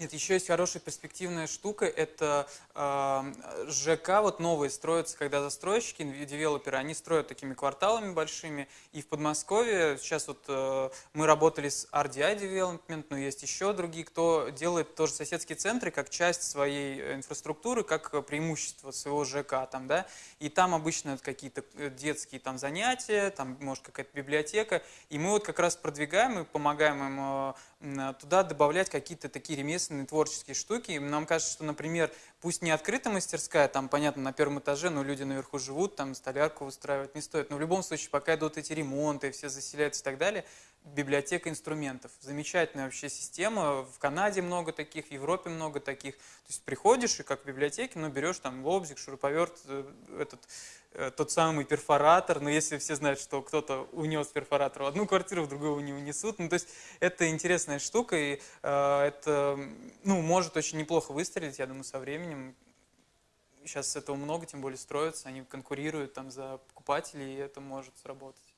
Нет, еще есть хорошая перспективная штука, это э, ЖК, вот новые строятся, когда застройщики, девелоперы, они строят такими кварталами большими, и в Подмосковье сейчас вот э, мы работали с RDI Development, но есть еще другие, кто делает тоже соседские центры как часть своей инфраструктуры, как преимущество своего ЖК, там, да, и там обычно какие-то э, детские там занятия, там может какая-то библиотека, и мы вот как раз продвигаем и помогаем им э, туда добавлять какие-то такие ремесленные творческие штуки. Нам кажется, что, например, пусть не открытая мастерская, там, понятно, на первом этаже, но люди наверху живут, там столярку устраивать не стоит. Но в любом случае, пока идут эти ремонты, все заселяются и так далее, библиотека инструментов. Замечательная вообще система. В Канаде много таких, в Европе много таких. То есть приходишь и как в библиотеке, ну, берешь там лобзик, шуруповерт, э, этот, э, тот самый перфоратор. Но если все знают, что кто-то унес перфоратор в одну квартиру, в другую не унесут. Ну, то есть это интересная штука, и э, это, ну, может очень неплохо выстрелить, я думаю, со временем. Сейчас этого много, тем более строятся, они конкурируют там за покупателей, и это может сработать.